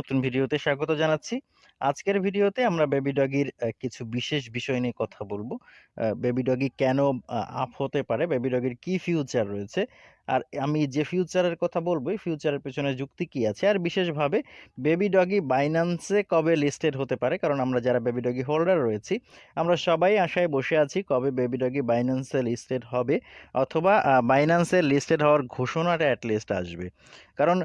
নতুন ভিডিওতে স্বাগত জানাচ্ছি। আজকের ভিডিওতে আমরা বেবি ডগির কিছু বিশেষ বিষয় নিয়ে কথা বলব বেবি ডগি কেন আপ হতে পারে, বেবি ডগির কি ফিউচার রয়েছে। আর আমি যে ফিউচারের কথা বলব, ফিউচারের পেছনে যুক্তি কি আছে? আর বিশেষভাবে বেবি ডগি বাইন্যান্সে কবে লিস্টেড হতে পারে? কারণ আমরা যারা বেবি ডগি হোল্ডার রয়েছি, আমরা সবাই আশায় বসে আছি কবে বেবি ডগি বাইন্যান্সে লিস্টেড হবে অথবা বাইন্যান্সে লিস্টেড হওয়ার ঘোষণাটা এট লিস্ট আসবে। কারণ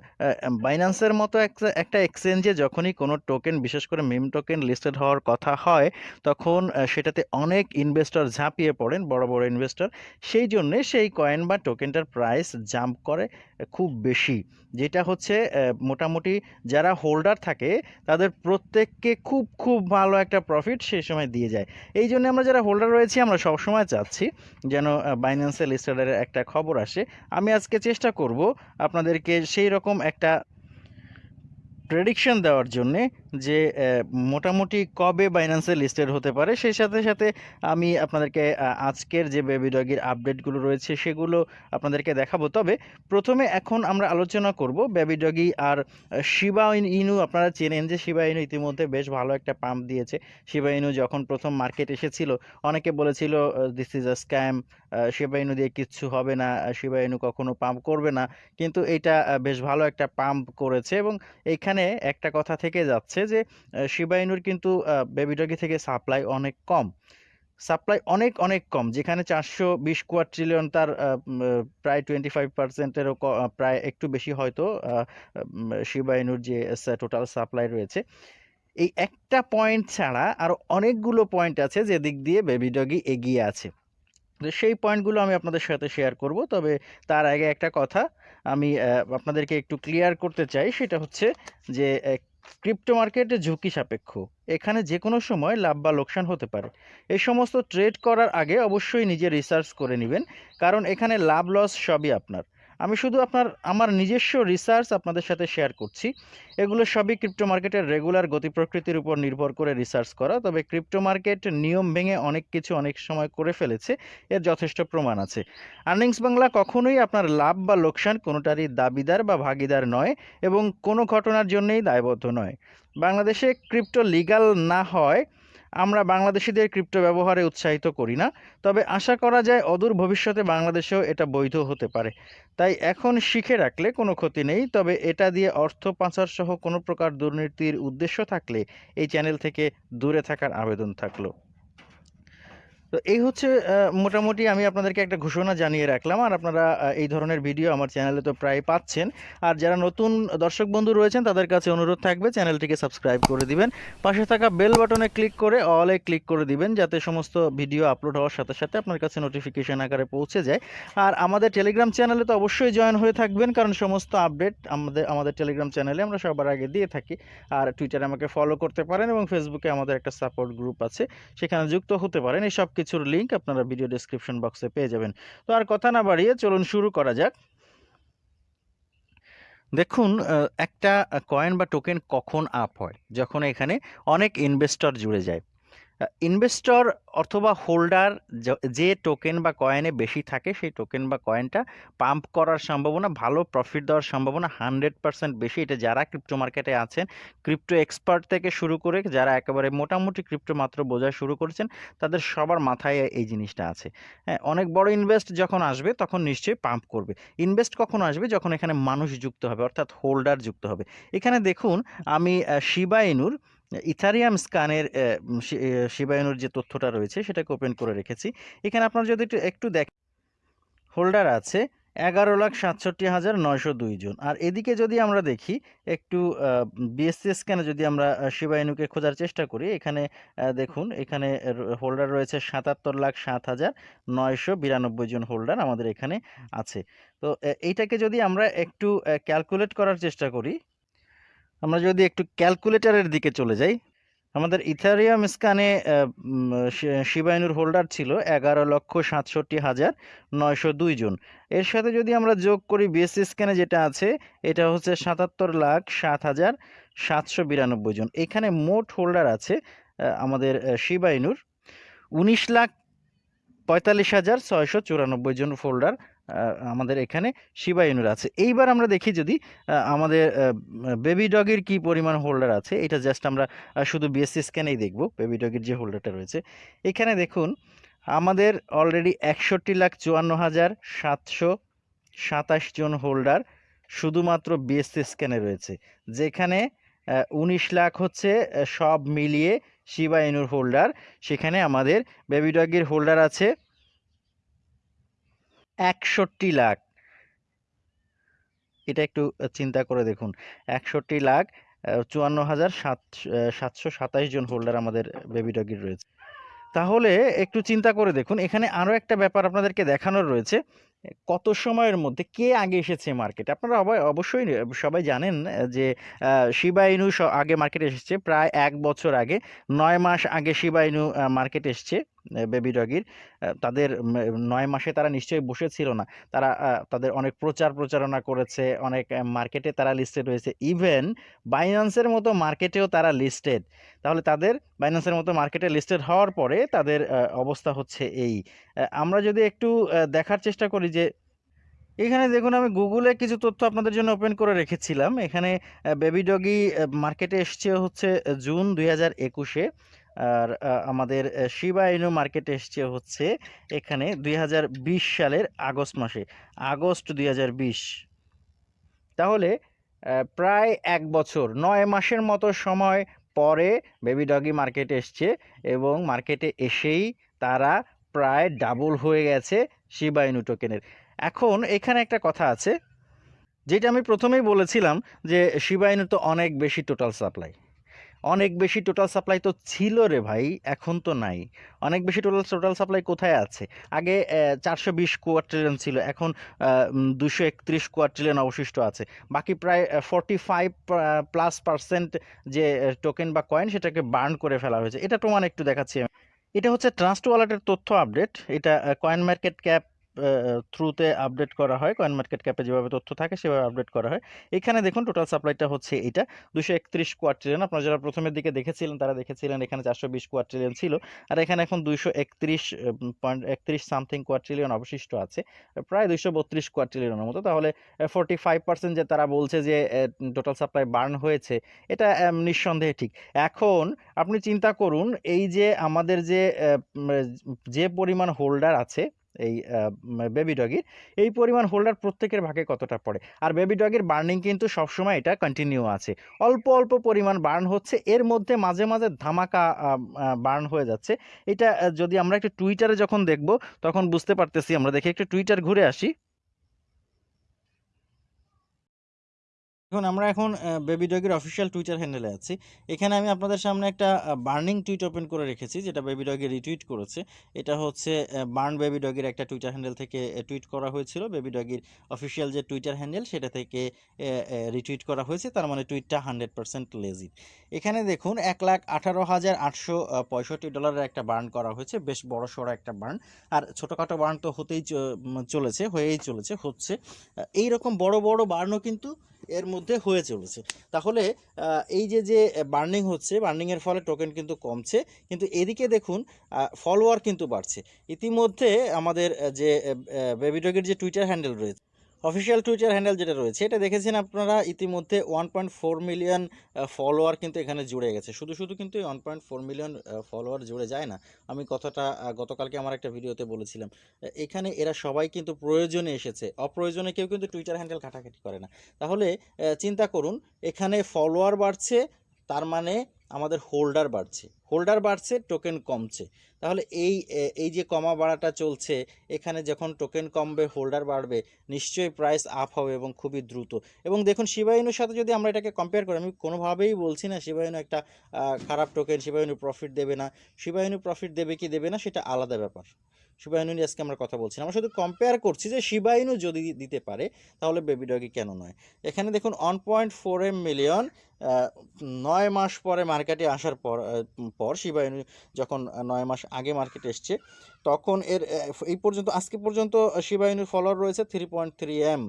বাইন্যান্সের মতো একটা এক্সচেঞ্জে যখনই কোনো টোকেন বিশেষ করে মিম টোকেন লিস্টেড হওয়ার কথা হয়, তখন সেটাতে অনেক ইনভেস্টর ঝাঁপিয়ে পড়েন, বড়, বড় ইনভেস্টর। সেই জন্যে সেই কয়েন বা টোকেনটার প্রাইস জাম্প করে খুব বেশি। যেটা হচ্ছে মোটামুটি যারা হোল্ডার থাকে, তাদের প্রত্যেককে খুব, খুব ভালো একটা প্রফিট সেই সময় দিয়ে যায়। এই জন্য আমরা যারা হোল্ডার রয়েছি, আমরা সবসময় চাচ্ছি যেন বাইন্যান্সিয়াল স্টার্ডারের একটা খবর আসে। আমি আজকে চেষ্টা করব আপনাদেরকে সেই রকম একটা প্রেডিকশন দেওয়ার জন্যে যে মোটামুটি কবে বাইন্যান্সে লিস্টেড হতে পারে। সেই সাথে, সাথে আমি আপনাদেরকে আজকের যে বেবি ডগির আপডেটগুলো রয়েছে সেগুলো আপনাদেরকে দেখাবো। তবে প্রথমে এখন আমরা আলোচনা করব বেবি ডগি আর শিবা ইনু আপনারা চেনেন যে শিবা ইনু ইতিমধ্যে বেশ ভালো একটা পাম্প দিয়েছে। শিবা ইনু যখন প্রথম মার্কেট এসেছিল, অনেকে বলেছিল this is a scam, Shiba Inu দিয়ে কিচ্ছু হবে না, শিবা ইনু কখনো পাম্প করবে না। কিন্তু এটা বেশ ভালো একটা পাম্প করেছে এবং এইখানে একটা কথা থেকে যাচ্ছে যে আ শিবা ইনুর কিন্তু আ বেবি ডগি থেকে সাপ্লাই অনেক কম। সাপ্লাই অনেক, অনেক কম। যেখানে ৪২০ কোয়াড্রিলিয়ন তার আ ম প্রায় টোয়েন্টি ফাইভ পার্সেন্টেরও প্রায় একটু বেশি হয়তো আ উম শিবা ইনুর যে টোটাল সাপ্লাই রয়েছে। এই একটা পয়েন্ট ছাড়া আরও অনেকগুলো পয়েন্ট আছে যেদিক দিয়ে বেবি ডগি এগিয়ে আছে। সেই পয়েন্টগুলো আমি আপনাদের সাথে শেয়ার করব। তবে তার আগে একটা কথা আমি আপনাদেরকে একটু ক্লিয়ার করতে চাই। সেটা হচ্ছে যে ক্রিপ্টো মার্কেটে ঝুঁকি সাপেক্ষ। এখানে যে কোনো সময় লাভ বা লোকসান হতে পারে। এই সমস্ত ট্রেড করার আগে অবশ্যই নিজে রিসার্চ করে নেবেন কারণ এখানে লাভ লস সবই আপনার। আমি শুধু আপনার, আমার নিজস্ব রিসার্চ আপনাদের সাথে শেয়ার করছি। এগুলো সবই ক্রিপ্টো মার্কেটের রেগুলার গতি প্রকৃতির উপর নির্ভর করে রিসার্চ করা। তবে ক্রিপ্টো মার্কেট নিয়ম ভেঙে অনেক কিছু অনেক সময় করে ফেলেছে। এর যথেষ্ট প্রমাণ আছে। আর্নিংস বাংলা কখনোই আপনার লাভ বা লোকসান কোনোটারই দাবিদার বা ভাগীদার নয় এবং কোনো ঘটনার জন্যেই দায়বদ্ধ নয়। বাংলাদেশে ক্রিপ্টো লিগ্যাল না হওয়ায় আমরা বাংলাদেশিদের ক্রিপ্টো ব্যবহারে উৎসাহিত করি না। তবে আশা করা যায় অদূর ভবিষ্যতে বাংলাদেশেও এটা বৈধ হতে পারে। তাই এখন শিখে রাখলে কোনো ক্ষতি নেই। তবে এটা দিয়ে অর্থ পাচার সহ কোনো প্রকার দুর্নীতির উদ্দেশ্য থাকলে এই চ্যানেল থেকে দূরে থাকার আবেদন থাকল। তো এই হচ্ছে মোটামুটি আমি আপনাদেরকে একটা ঘোষণা জানিয়ে রাখলাম। আর আপনারা এই ধরনের ভিডিও আমার চ্যানেলে তো প্রায় পাচ্ছেন। আর যারা নতুন দর্শক বন্ধু রয়েছেন তাদের কাছে অনুরোধ থাকবে চ্যানেলটিকে সাবস্ক্রাইব করে দিবেন। পাশে থাকা বেল বাটনে ক্লিক করে অল ক্লিক করে দিবেন যাতে সমস্ত ভিডিও আপলোড হওয়ার সাথে, সাথে আপনার কাছে নোটিফিকেশন আকারে পৌঁছে যায়। আর আমাদের টেলিগ্রাম চ্যানেলে তো অবশ্যই জয়েন হয়ে থাকবেন কারণ সমস্ত আপডেট আমাদের আমাদের টেলিগ্রাম চ্যানেলে আমরা সবার আগে দিয়ে থাকি। আর টুইটারে আমাকে ফলো করতে পারেন এবং ফেসবুকে আমাদের একটা সাপোর্ট গ্রুপ আছে। সেখানে যুক্ত হতে পারেন। এই সব কিছুর লিঙ্ক আপনারা ভিডিও ডেসক্রিপশন বক্সে পেয়ে যাবেন। তো আর কথা না বাড়িয়ে চলুন শুরু করা যাক। দেখুন একটা কয়েন বা টোকেন কখন আপ হয়? যখন এখানে অনেক ইনভেস্টর জুড়ে যায়। ইনভেস্টর অথবা হোল্ডার যে টোকেন বা কয়েনে বেশি থাকে সেই টোকেন বা কয়েনটা পাম্প করার সম্ভাবনা, ভালো প্রফিট দেওয়ার সম্ভাবনা 100% বেশি। এটা যারা ক্রিপ্টো মার্কেটে আছেন, ক্রিপ্টো এক্সপার্ট থেকে শুরু করে যারা একেবারে মোটামুটি ক্রিপ্টো মাত্র বোঝা শুরু করেছেন, তাদের সবার মাথায় এই জিনিসটা আছে। হ্যাঁ? অনেক বড় ইনভেস্ট যখন আসবে তখন নিশ্চয়ই পাম্প করবে। ইনভেস্ট কখন আসবে? যখন এখানে মানুষ যুক্ত হবে অর্থাৎ হোল্ডার যুক্ত হবে। এখানে দেখুন আমি শিবা ইনুর ইথারিয়াম স্ক্যানের অ্যা শি শিবা ইনুর যে তথ্যটা রয়েছে সেটাকে ওপেন করে রেখেছি। এখানে আপনারা যদি একটু দেখ হোল্ডার আছে ১১,৬৭,৯০২ জন। আর এদিকে যদি আমরা দেখি একটু বিএসসি স্ক্যানে যদি আমরা শিবায়নুকে খোঁজার চেষ্টা করি, এখানে দেখুন এখানে হোল্ডার রয়েছে ৭৭,০৭,৯৯২ জন হোল্ডার আমাদের এখানে আছে। তো এইটাকে যদি আমরা একটু ক্যালকুলেট করার চেষ্টা করি, আমরা যদি একটু ক্যালকুলেটরের দিকে চলে যাই, আমাদের ইথারিয়াম স্ক্যানে অ্যা উম শি শিবা ইনুর হোল্ডার ছিল ১১,৬৭,৯০২ জন। এর সাথে যদি আমরা যোগ করি বিএসসি স্ক্যানে যেটা আছে, এটা হচ্ছে ৭৭,০৭,৭৯২ জন। এখানে মোট হোল্ডার আছে আমাদের শিবায়নুর উনিশ লাখ পঁয়তাল্লিশ হাজার ছয়শো চুরানব্বই জন হোল্ডার আমাদের এখানে শিবা ইনুর আছে। এইবার আমরা দেখি যদি আমাদের বেবি ডগের কি পরিমাণ হোল্ডার আছে, এটা জাস্ট আমরা শুধু বিএসসি স্ক্যানেই দেখব, বেবি ডগের যে হোল্ডারটা রয়েছে। এখানে দেখুন, আমাদের অলরেডি একষট্টি লাখ চুয়ান্ন হাজার সাতশো সাতাশ জন হোল্ডার শুধুমাত্র বিএসসি স্ক্যানে রয়েছে। যেখানে উনিশ লাখ হচ্ছে সব মিলিয়ে শিবা ইনুর হোল্ডার। সেখানে আমাদের বেবি ডগের হোল্ডার আছে একষট্টি লাখ। এটা একটু চিন্তা করে দেখুন। একষট্টি লাখ চুয়ান্ন হাজার সাত সাতশো সাতাশ জন হোল্ডার আমাদের বেবি ডগির রয়েছে। তাহলে একটু চিন্তা করে দেখুন, এখানে আরও একটা ব্যাপার আপনাদেরকে দেখানোর রয়েছে। কত সময়ের মধ্যে কে আগে এসেছে মার্কেটে আপনারা অবশ্যই, সবাই জানেন যে শিবাইনু আগে মার্কেটে এসেছে। প্রায় এক বছর আগে, নয় মাস আগে শিবা ইনু মার্কেটে এসছে। বেবি ডগির তাদের নয় মাসে তারা নিশ্চয়ই বসেছিল না। তারা তাদের অনেক প্রচার প্রচারণা করেছে, অনেক মার্কেটে তারা লিস্টেড হয়েছে। ইভেন বাইন্যান্সের মতো মার্কেটেও তারা লিস্টেড তাহলে তাদের বাইন্যান্সের মতো মার্কেটে লিস্টেড হওয়ার পরে তাদের অবস্থা হচ্ছে এই। আমরা যদি একটু দেখার চেষ্টা করি যে, এখানে দেখুন আমি গুগলে কিছু তথ্য আপনাদের জন্য ওপেন করে রেখেছিলাম। এখানে বেবি ডগি মার্কেটে এসছে হচ্ছে জুন দুই হাজার একুশে। আর আমাদের আহ, শিবা ইনু মার্কেটে এসছে হচ্ছে এখানে দুই হাজার বিশ সালের আগস্ট মাসে। আগস্ট দুই হাজার বিশ। তাহলে প্রায় এক বছর নয় মাসের মতো সময় পরে বেবি ডগি মার্কেটে এসছে এবং মার্কেটে এসেই তারা প্রায় ডাবল হয়ে গেছে শিবা ইনু টোকেনের এখন এখানে একটা কথা আছে যেটা আমি প্রথমেই বলেছিলাম যে শিবা ইনু তো অনেক বেশি টোটাল সাপ্লাই অনেক বেশি টোটাল সাপ্লাই তো ছিল রে ভাই, এখন তো নাই। অনেক বেশি টোটাল টোটাল সাপ্লাই কোথায় আছে? আগে চারশো বিশ কোয়ার্ট্রিলিয়ন ছিল, এখন দুশো একত্রিশ কোয়ার্ট্রিলিয়ন অবশিষ্ট আছে। বাকি প্রায় ফর্টি ফাইভ প্লাস পার্সেন্ট যে টোকেন বা কয়েন সেটাকে বার্ন করে ফেলা হয়েছে। এটা প্রমাণ একটু দেখাচ্ছি এটা হচ্ছে ট্রাস্ট ওয়ালেটের তথ্য আপডেট এটা কয়েন মার্কেট ক্যাপ থ্রুতে আপডেট করা হয়। কয়েন মার্কেট ক্যাপে যেভাবে তথ্য থাকে, সেভাবে আপডেট করা হয়। এখানে দেখুন টোটাল সাপ্লাইটা হচ্ছে এটা। দুশো একত্রিশ কোয়ার্ট্রিলিয়ন আপনারা যারা প্রথমের দিকে দেখেছিলেন, তারা দেখেছিলেন এখানে চারশো বিশ কোয়ার্ট্রিলিয়ন ছিল। আর এখানে এখন দুইশো একত্রিশ পয়েন্ট একত্রিশ সামথিং কোয়ার্ট্রিলিয়ন অবশিষ্ট আছে। প্রায় দুইশো বত্রিশ কোয়ার্ট্রিলিয়নের মতো। তাহলে ফোর্টি ফাইভ পার্সেন্ট যে তারা বলছে যে টোটাল সাপ্লাই বার্ন হয়েছে, এটা নিঃসন্দেহে ঠিক। এখন আপনি চিন্তা করুন, এই যে আমাদের যে যে পরিমাণ হোল্ডার আছে এই বেবি ডগির এই পরিমাণ হোল্ডার প্রত্যেকের ভাগে কতটা পড়ে? আর বেবি ডগের বার্নিং কিন্তু সবসময় এটা কন্টিনিউ আছে। অল্প অল্প পরিমাণ বার্ন হচ্ছে, এর মধ্যে মাঝে মাঝে ধামাকা বার্ন হয়ে যাচ্ছে। এটা যদি আমরা একটু টুইটারে যখন দেখব, তখন বুঝতে পারতেছি, আমরা দেখি একটু টুইটার ঘুরে আসি। এখন আমরা এখন বেবি ডগের অফিসিয়াল টুইটার হ্যান্ডেলে আছি। এখানে আমি আপনাদের সামনে একটা বার্নিং টুইট ওপেন করে রেখেছি, যেটা বেবি ডগে রিটুইট করেছে। এটা হচ্ছে বার্ন বেবি ডগের একটা টুইটার হ্যান্ডেল থেকে টুইট করা হয়েছিল। বেবি ডগের অফিসিয়াল যে টুইটার হ্যান্ডেল সেটা থেকে রিটুইট করা হয়েছে। তার মানে টুইটটা হান্ড্রেড পার্সেন্ট লেজি এখানে দেখুন, এক লাখ আঠারো হাজার আটশো পঁয়ষট্টি ডলারের একটা বার্ন করা হয়েছে। বেশ বড় সড়ো একটা বার্ন আর ছোটোখাটো বার্ন তো হতেই চলেছে, হয়েই চলেছে, হচ্ছে। এই রকম বড় বড় বার্নও কিন্তু এর মধ্যে হয়ে চলেছে। তাহলে এই যে যে বার্নিং হচ্ছে বার্নিংয়ের ফলে টোকেন কিন্তু কমছে। কিন্তু এদিকে দেখুন ফলোয়ার কিন্তু বাড়ছে। ইতিমধ্যে আমাদের যে বেবি ডগের যে টুইটার হ্যান্ডেল রয়েছে অফিসিয়াল টুইটার হ্যান্ডেল যেটা রয়েছে, এটা দেখেছেন আপনারা, ইতিমধ্যে one point four million follower কিন্তু এখানে জুড়ে গেছে। শুধু শুধু কিন্তু one point four million follower জুড়ে যায় না। আমি কথাটা গতকালকে আমার একটা ভিডিওতে বলেছিলাম। এখানে এরা সবাই কিন্তু প্রয়োজনে এসেছে। অপ্রয়োজনে কেউ কিন্তু টুইটার হ্যান্ডেল ঘাটাঘাটি করে না। তাহলে চিন্তা করুন, এখানে ফলোয়ার বাড়ছে, তার মানে আমাদের হোল্ডার বাড়ছে। হোল্ডার বাড়ছে টোকেন কমছে। তাহলে এই এই যে কমা বাড়াটা চলছে, এখানে যখন টোকেন কমবে, হোল্ডার বাড়বে, নিশ্চয়ই প্রাইস আপ হবে এবং খুবই দ্রুত। এবং দেখুন শিবায়ুনুর সাথে যদি আমরা এটাকে কম্পেয়ার করি, আমি কোনোভাবেই বলছি না শিবায়ুনু একটা খারাপ টোকেন শিবায়ুনু প্রফিট দেবে না। শিবায়ুনু প্রফিট দেবে কি দেবে না, সেটা আলাদা ব্যাপার। শিবায়ুনু নিয়ে আজকে আমরা কথা বলছি। আমরা শুধু কম্পেয়ার করছি যে শিবায়ুনু যদি দিতে পারে, তাহলে বেবি ডগি কেন নয়? এখানে দেখুন one point four M million নয় মাস পরে মার্কেটে আসার পর পর শিবায়ুনু যখন নয় মাস আগে মার্কেটে এসছে, তখন এর এই পর্যন্ত, আজকে পর্যন্ত শিবায়ুনুর ফলোয়ার রয়েছে থ্রি পয়েন্ট থ্রি এম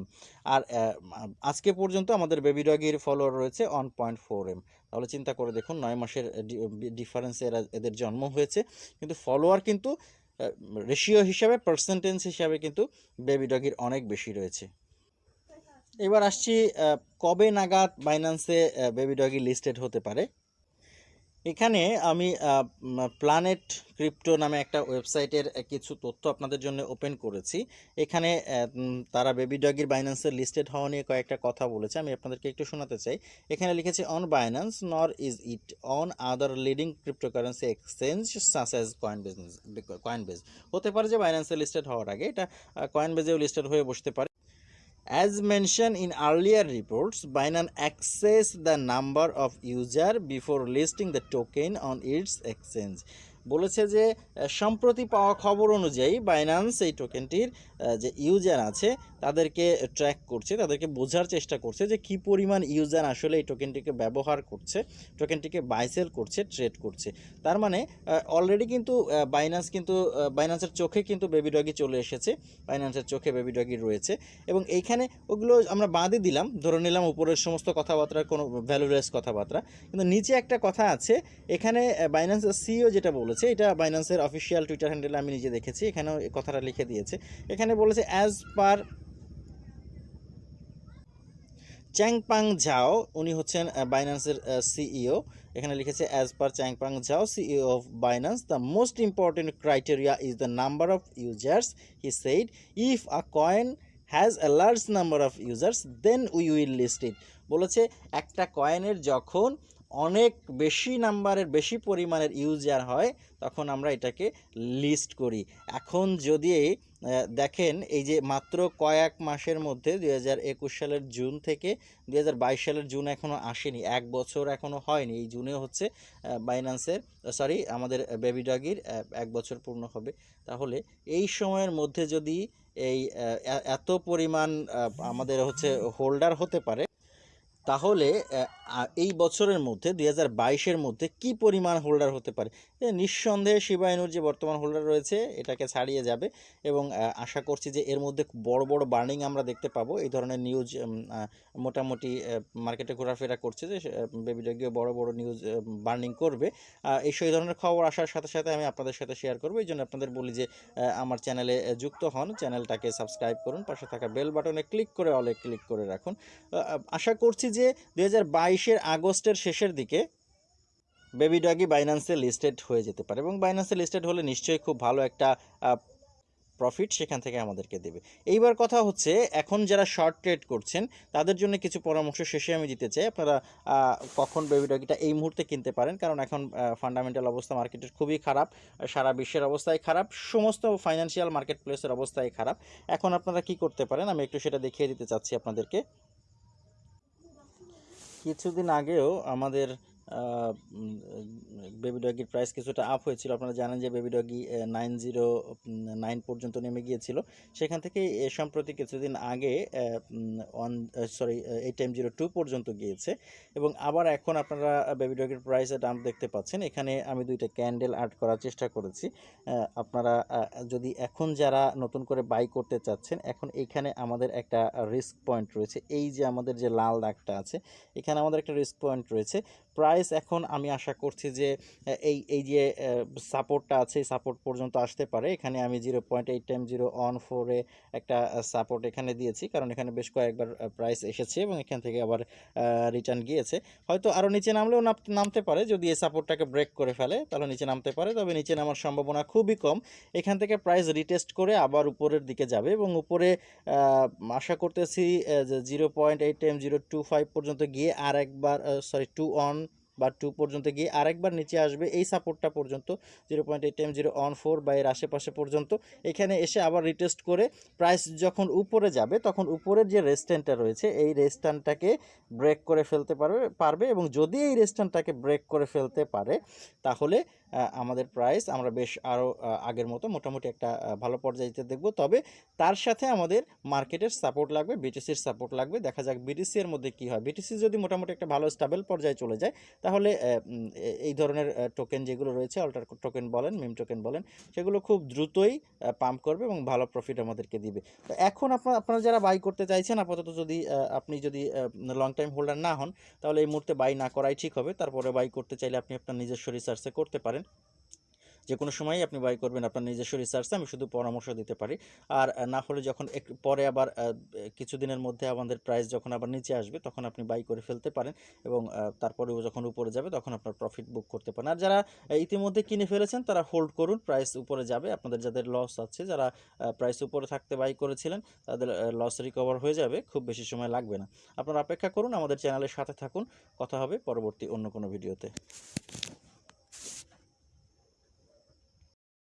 আর আজকে পর্যন্ত আমাদের বেবি ডগির ফলোয়ার রয়েছে ওয়ান পয়েন্ট ফোর এম তাহলে চিন্তা করে দেখুন, নয় মাসের ডিফারেন্সে এরা, এদের জন্ম হয়েছে। কিন্তু ফলোয়ার কিন্তু রেশিও হিসাবে পার্সেন্টেজ হিসাবে কিন্তু বেবি ডগির অনেক বেশি রয়েছে। এবার আসছি কবে নাগাদ বাইন্যান্সে বেবি ডগি লিস্টেড হতে পারে? এখানে আমি প্ল্যানেট ক্রিপ্টো নামে একটা ওয়েবসাইটের কিছু তথ্য আপনাদের জন্য ওপেন করেছি। এখানে তারা বেবি ডগির বাইন্যান্সের লিস্টেড হওয়া নিয়ে কয়েকটা কথা বলেছে, আমি আপনাদেরকে একটু শোনাতে চাই। এখানে লিখেছে on Binance nor is it on other leading cryptocurrency exchange such as coin business Coinbase হতে পারে যে বাইন্যান্সে লিস্টেড হওয়ার আগে, এটা কয়েন বেজেও লিস্টেড হয়ে বসতে পারে। As mentioned in earlier reports, Binance access the number of user before listing the token on its exchange. বলেছে যে সম্প্রতি পাওয়া খবর অনুযায়ী বাইন্যান্স এই টোকেনটির যে ইউজার আছে, তাদেরকে ট্র্যাক করছে, তাদেরকে বোঝার চেষ্টা করছে যে কি পরিমাণ ইউজার আসলে এই টোকেনটিকে ব্যবহার করছে টোকেনটিকে বাইসেল করছে ট্রেড করছে। তার মানে অলরেডি কিন্তু বাইন্যান্স কিন্তু বাইন্যান্সের চোখে কিন্তু বেবি ডগি চলে এসেছে বাইন্যান্সের চোখে বেবি ডগি রয়েছে। এবং এইখানে ওগুলো আমরা বাদই দিলাম, ধরে নিলাম উপরের সমস্ত কথাবার্তার কোনো ভ্যালুলেস কথাবার্তা। কিন্তু নিচে একটা কথা আছে, এখানে বাইন্যান্সের সিইও যেটা বলেছে এটা বাইন্যান্সের অফিসিয়াল টুইটার হ্যান্ডেলে আমি নিজে দেখেছি, এখানেও কথাটা লিখে দিয়েছে। এখানে বলেছে অ্যাজ পার চ্যাংপাং ঝাও উনি হচ্ছেন বাইন্যান্সের সিইও এখানে লিখেছে as per Changpeng Zhao CEO of Binance the most important criteria is the number of users he said if a coin has a large number of users then we will list it বলেছে, একটা কয়েনের যখন অনেক বেশি নাম্বারের, বেশি পরিমাণের user হয়, তখন আমরা এটাকে লিস্ট করি। এখন যদি দেখেন এই যে মাত্র কয়েক মাসের মধ্যে দুই হাজার একুশ সালের জুন থেকে দুই হাজার বাইশ সালের জুন এখনও আসেনি, এক বছর এখনও হয়নি। এই জুনে হচ্ছে বাইন্যান্সের সরি আমাদের বেবি ডগির এক বছর পূর্ণ হবে। তাহলে এই সময়ের মধ্যে যদি এই এত পরিমাণ আমাদের হচ্ছে হোল্ডার হতে পারে তাহলে এই বছরের মধ্যে, দুই হাজার বাইশের মধ্যে কি পরিমাণ হোল্ডার হতে পারে? নিঃসন্দেহে শিবায়নুর যে বর্তমান হোল্ডার রয়েছে, এটাকে ছাড়িয়ে যাবে এবং আশা করছি যে এর মধ্যে বড় বড় বার্নিং আমরা দেখতে পাবো। এই ধরনের নিউজ মোটামুটি মার্কেটে ঘোরাফেরা করছে যে বেবি ডগিও বড় বড় নিউজ বার্নিং করবে। এই সেই ধরনের খবর আসার সাথে সাথে আমি আপনাদের সাথে শেয়ার করব। এই জন্য আপনাদের বলি যে আমার চ্যানেলে যুক্ত হন। চ্যানেলটাকে সাবস্ক্রাইব করুন। পাশে থাকা বেল বাটনে ক্লিক করে অলে ক্লিক করে রাখুন। আশা করছি যে দুই হাজার আগস্টের শেষের দিকে বেবি ডগি বাইন্যান্সে লিস্টেড হয়ে যেতে পারে এবং বাইন্যান্সে লিস্টেড হলে নিশ্চয়ই খুব ভালো একটা প্রফিট সেখান থেকে আমাদেরকে দেবে। এইবার কথা হচ্ছে, এখন যারা শর্ট ট্রেড করছেন, তাদের জন্য কিছু পরামর্শ শেষে আমি দিতে চাই। আপনারা কখন বেবি ডগিটা এই মুহূর্তে কিনতে পারেন? কারণ এখন ফান্ডামেন্টাল অবস্থা মার্কেটের খুবই খারাপ, সারা বিশ্বের অবস্থায় খারাপ, সমস্ত ফাইন্যান্সিয়াল মার্কেট প্লেসের অবস্থায় খারাপ। এখন আপনারা কি করতে পারেন? আমি একটু সেটা দেখিয়ে দিতে চাচ্ছি আপনাদেরকে। কিছুদিন আগেও আমাদের বেবি ডগির প্রাইস কিছুটা আপ হয়েছিল। আপনারা জানেন যে baby doggie nine zero nine পর্যন্ত নেমে গিয়েছিল। সেখান থেকে, এ, সম্প্রতি কিছুদিন আগে one sorry eight time zero two পর্যন্ত গিয়েছে। এবং আবার এখন আপনারা বেবি ডগির প্রাইসে ডাম্প দেখতে পাচ্ছেন। এখানে আমি দুইটা ক্যান্ডেল আর্ট করার চেষ্টা করেছি। আপনারা যদি এখন যারা নতুন করে বাই করতে চাচ্ছেন, এখন এইখানে আমাদের একটা রিস্ক পয়েন্ট রয়েছে। এই যে আমাদের যে লাল দাগটা আছে, এখানে আমাদের একটা রিস্ক পয়েন্ট রয়েছে। প্রাইস এখন আমি আশা করছি যে এই এই যে সাপোর্টটা আছে সাপোর্ট পর্যন্ত আসতে পারে। এখানে আমি zero point eight time zero on ফোরে একটা সাপোর্ট এখানে দিয়েছি। কারণ এখানে বেশ কয়েকবার প্রাইস এসেছে এবং এখান থেকে আবার রিটার্ন গিয়েছে। হয়তো আরও নিচে নামলেও নাম- নামতে পারে। যদি এই সাপোর্টটাকে ব্রেক করে ফেলে, তাহলে নিচে নামতে পারে। তবে নিচে নামার সম্ভাবনা খুবই কম। এখান থেকে প্রাইস রিটেস্ট করে আবার উপরের দিকে যাবে এবং উপরে আশা করতেছি যে zero point eight time zero two five পর্যন্ত গিয়ে আর একবার সরি টু অন বা টু পর্যন্ত গিয়ে আরেকবার নিচে আসবে এই সাপোর্টটা পর্যন্ত zero point eight M zero on four বা এর আশেপাশে পর্যন্ত। এখানে এসে আবার রিটেস্ট করে প্রাইস যখন উপরে যাবে, তখন উপরের যে রেস্ট্যান্টটা রয়েছে, এই রেস্ট্যান্টটাকে ব্রেক করে ফেলতে পারবে পারবে এবং যদি এই রেস্ট্যান্টটাকে ব্রেক করে ফেলতে পারে, তাহলে আমাদের প্রাইস আমরা বেশ আরও আগের মতো মোটামুটি একটা ভালো পর্যায়ে দেখব। তবে তার সাথে আমাদের মার্কেটের সাপোর্ট লাগবে বিটিসির সাপোর্ট লাগবে। দেখা যাক বিটিসি এর মধ্যে কী হয়। বিটিসি যদি মোটামুটি একটা ভালো স্টেবল পর্যায়ে চলে যায় তাহলে এই ধরনের টোকেন যেগুলো রয়েছে অল্টার টোকেন বলেন মিম টোকেন বলেন, সেগুলো খুব দ্রুতই পাম্প করবে এবং ভালো প্রফিট আমাদেরকে দিবে। তো এখন আপনার আপনারা যারা বাই করতে চাইছেন, আপাতত যদি আপনি যদি লং টাইম হোল্ডার না হন, তাহলে এই মুহূর্তে বাই না করাই ঠিক হবে। তারপরে বাই করতে চাইলে আপনি আপনার নিজস্ব রিসার্চে করতে পারেন। যে কোনো সময়ই আপনি বাই করবেন আপনার নিজস্ব রিসার্চে আমি শুধু পরামর্শ দিতে পারি। আর না হলে যখন একটু পরে আবার কিছুদিনের মধ্যে আমাদের প্রাইস যখন আবার নিচে আসবে, তখন আপনি বাই করে ফেলতে পারেন এবং তারপরেও যখন উপরে যাবে, তখন আপনার প্রফিট বুক করতে পারেন। আর যারা ইতিমধ্যে কিনে ফেলেছেন, তারা হোল্ড করুন প্রাইস উপরে যাবে। আপনাদের যাদের লস আছে, যারা প্রাইস উপরে থাকতে বাই করেছিলেন, তাদের লস রিকভার হয়ে যাবে, খুব বেশি সময় লাগবে না। আপনারা অপেক্ষা করুন, আমাদের চ্যানেলের সাথে থাকুন। কথা হবে পরবর্তী অন্য কোনো ভিডিওতে